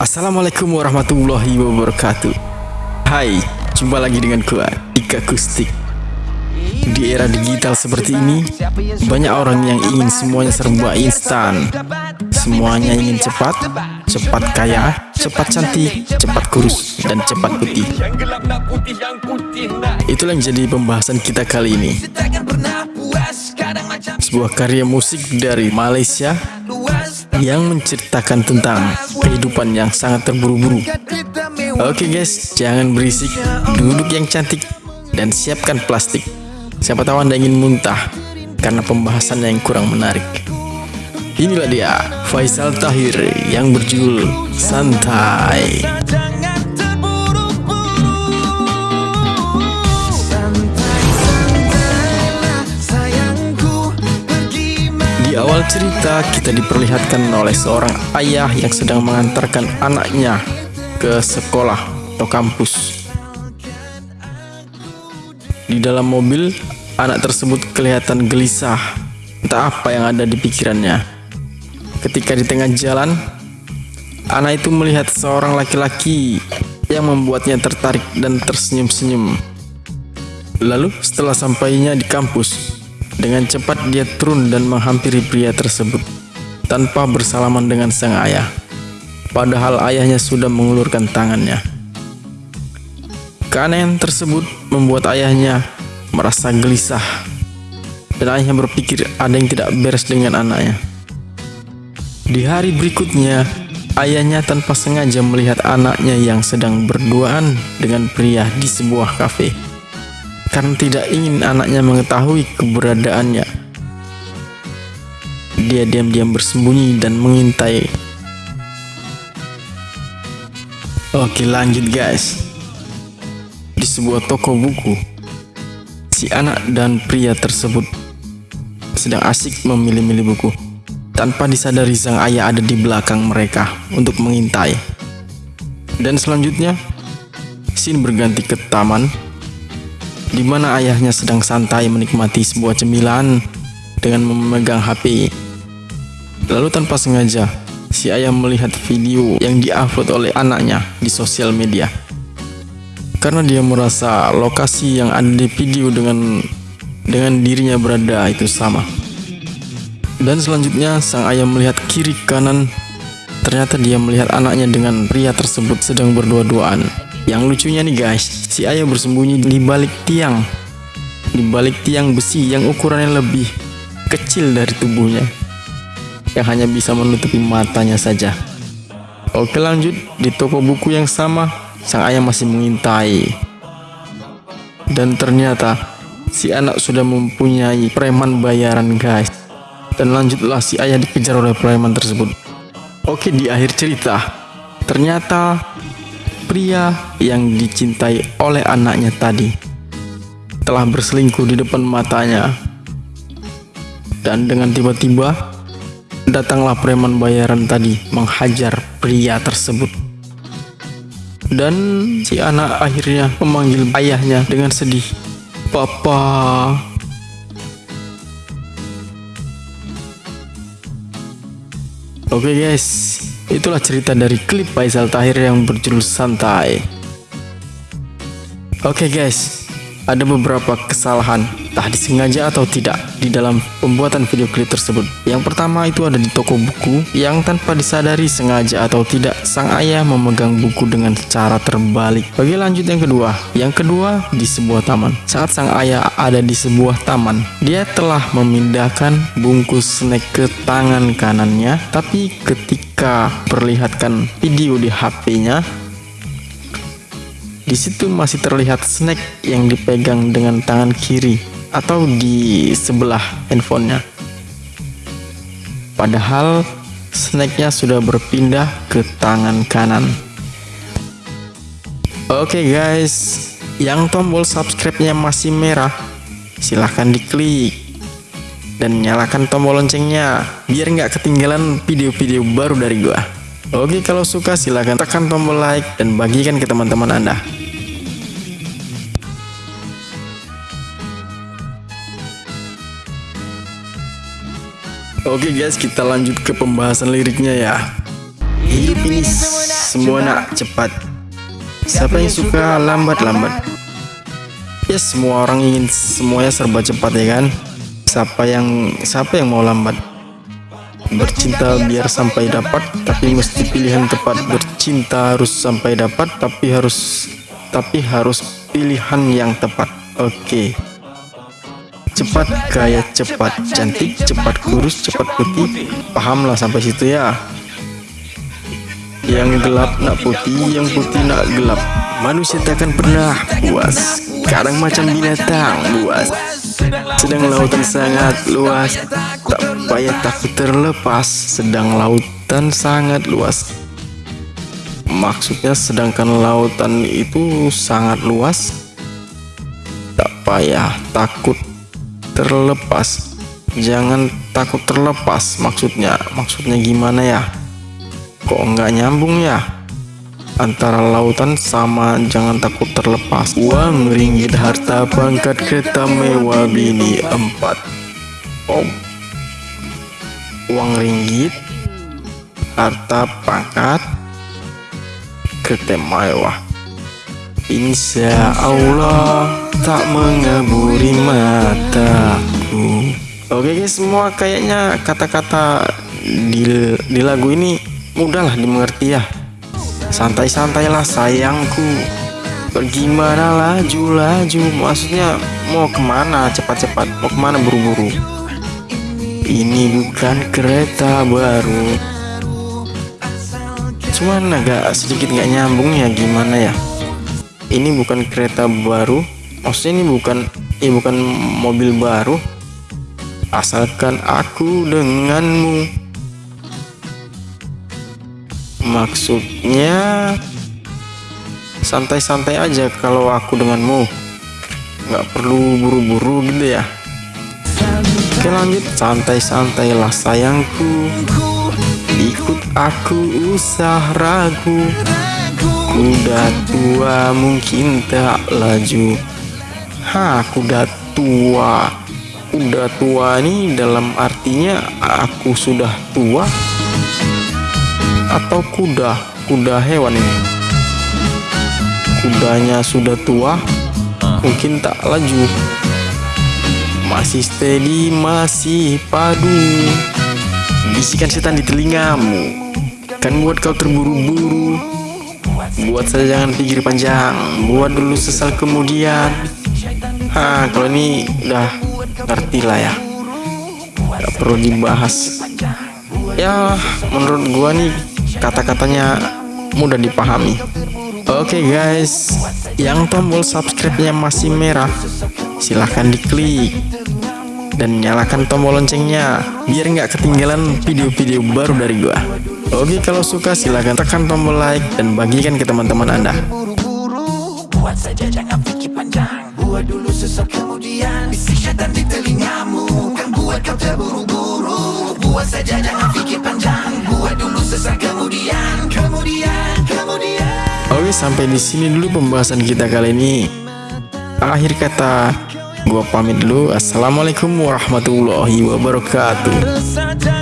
Assalamualaikum warahmatullahi wabarakatuh. Hai, jumpa lagi dengan gua, Ika Kustik Di era digital seperti ini, banyak orang yang ingin semuanya serba instan. Semuanya ingin cepat, cepat kaya, cepat cantik, cepat kurus, dan cepat putih. Itulah yang jadi pembahasan kita kali ini. Sebuah karya musik dari Malaysia yang menceritakan tentang kehidupan yang sangat terburu-buru. Oke guys, jangan berisik, duduk yang cantik, dan siapkan plastik. Siapa tahu Anda ingin muntah karena pembahasannya yang kurang menarik. Inilah dia, Faisal Tahir yang berjudul Santai. Awal cerita kita diperlihatkan oleh seorang ayah yang sedang mengantarkan anaknya ke sekolah atau kampus. Di dalam mobil, anak tersebut kelihatan gelisah, entah apa yang ada di pikirannya. Ketika di tengah jalan, anak itu melihat seorang laki-laki yang membuatnya tertarik dan tersenyum-senyum. Lalu setelah sampainya di kampus, dengan cepat dia turun dan menghampiri pria tersebut tanpa bersalaman dengan sang ayah. Padahal ayahnya sudah mengulurkan tangannya. Keanehan tersebut membuat ayahnya merasa gelisah dan ayahnya berpikir ada yang tidak beres dengan anaknya. Di hari berikutnya, ayahnya tanpa sengaja melihat anaknya yang sedang berduaan dengan pria di sebuah kafe karena tidak ingin anaknya mengetahui keberadaannya. Dia diam-diam bersembunyi dan mengintai. Oke lanjut guys. Di sebuah toko buku, si anak dan pria tersebut sedang asik memilih-milih buku. Tanpa disadari sang ayah ada di belakang mereka untuk mengintai. Dan selanjutnya, scene berganti ke taman di mana ayahnya sedang santai menikmati sebuah cemilan dengan memegang HP. Lalu tanpa sengaja, si ayah melihat video yang diupload oleh anaknya di sosial media. Karena dia merasa lokasi yang ada di video dengan dengan dirinya berada itu sama. Dan selanjutnya sang ayah melihat kiri kanan Ternyata dia melihat anaknya dengan pria tersebut sedang berdua-duaan yang lucunya nih guys, si ayah bersembunyi di balik tiang. Di balik tiang besi yang ukurannya lebih kecil dari tubuhnya. Yang hanya bisa menutupi matanya saja. Oke lanjut, di toko buku yang sama, sang ayah masih mengintai. Dan ternyata, si anak sudah mempunyai preman bayaran guys. Dan lanjutlah si ayah dikejar oleh preman tersebut. Oke di akhir cerita, ternyata pria yang dicintai oleh anaknya tadi telah berselingkuh di depan matanya. Dan dengan tiba-tiba datanglah preman bayaran tadi menghajar pria tersebut. Dan si anak akhirnya memanggil ayahnya dengan sedih. Papa. Oke okay guys, Itulah cerita dari klip Faisal Tahir yang berjudul Santai. Oke okay guys, ada beberapa kesalahan, entah disengaja atau tidak, di dalam pembuatan video klip tersebut. Yang pertama itu ada di toko buku, yang tanpa disadari sengaja atau tidak, sang ayah memegang buku dengan cara terbalik. Bagi lanjut yang kedua, yang kedua di sebuah taman. Saat sang ayah ada di sebuah taman, dia telah memindahkan bungkus snack ke tangan kanannya, tapi ketika perlihatkan video di HP-nya di situ masih terlihat snack yang dipegang dengan tangan kiri atau di sebelah handphonenya padahal snacknya sudah berpindah ke tangan kanan oke okay guys yang tombol subscribe-nya masih merah silahkan diklik dan nyalakan tombol loncengnya biar nggak ketinggalan video-video baru dari gua. Oke kalau suka silahkan tekan tombol like dan bagikan ke teman-teman anda. Oke guys kita lanjut ke pembahasan liriknya ya Hidup ini semua nak cepat. Siapa yang suka lambat-lambat? Ya semua orang ingin semuanya serba cepat ya kan? Siapa yang siapa yang mau lambat? Bercinta biar sampai dapat, tapi mesti pilihan tepat. Bercinta harus sampai dapat, tapi harus tapi harus pilihan yang tepat. Oke. Okay. Cepat kaya cepat cantik, cepat kurus, cepat putih. Pahamlah sampai situ ya. Yang gelap nak putih, yang putih nak gelap. Manusia tak akan pernah puas. Kadang macam binatang buas. Sedang lautan sangat luas Tak payah takut terlepas Sedang lautan sangat luas Maksudnya sedangkan lautan itu sangat luas Tak payah takut terlepas. Jangan takut terlepas maksudnya. Maksudnya gimana ya? Kok nggak nyambung ya? Antara lautan sama jangan takut terlepas. Uang ringgit harta pangkat kereta mewah bini empat. Oh uang ringgit harta pangkat kereta mewah Insya Allah tak mengaburi mataku Oke guys semua kayaknya kata-kata di, di lagu ini mudahlah dimengerti ya. Santai-santailah sayangku. Bagaimana laju-laju? Maksudnya mau ke mana? Cepat-cepat Mau ke mana buru-buru? Ini bukan kereta baru. Cuman agak sedikit nggak nyambung ya gimana ya Ini bukan kereta baru. Maksudnya ini bukan ini bukan mobil baru. Asalkan aku denganmu. Maksudnya santai-santai aja kalau aku denganmu. Nggak perlu buru-buru gitu ya. Oke lanjut. Santai-santailah sayangku. Ikut aku usah ragu kuda tua mungkin tak laju. Ha kuda tua. Kuda tua ini dalam artinya aku sudah tua? Atau kuda kuda hewan ini? Kudanya sudah tua mungkin tak laju. Masih steady masih padu. Bisikan setan di telingamu. Kan buat kau terburu-buru buat saya jangan pikir panjang. Buat dulu sesal kemudian. Ha kalau ini udah ngerti lah ya. Gak perlu dibahas. Ya menurut gua nih kata-katanya mudah dipahami. Oke okay guys. Yang tombol subscribe-nya masih merah. Silahkan diklik dan nyalakan tombol loncengnya biar nggak ketinggalan video-video baru dari gua. Oke kalau suka silahkan tekan tombol like dan bagikan ke teman-teman anda. Buat saja jangan pikir panjang. Buat dulu sesak kemudian bisik syaitan di telingamu. Kan buat kau terburu-buru buat saja jangan pikir panjang. Buat dulu sesak kemudian kemudian kemudian. Oke sampai di sini dulu pembahasan kita kali ini. Akhir kata gua pamit dulu. Assalamualaikum warahmatullahi wabarakatuh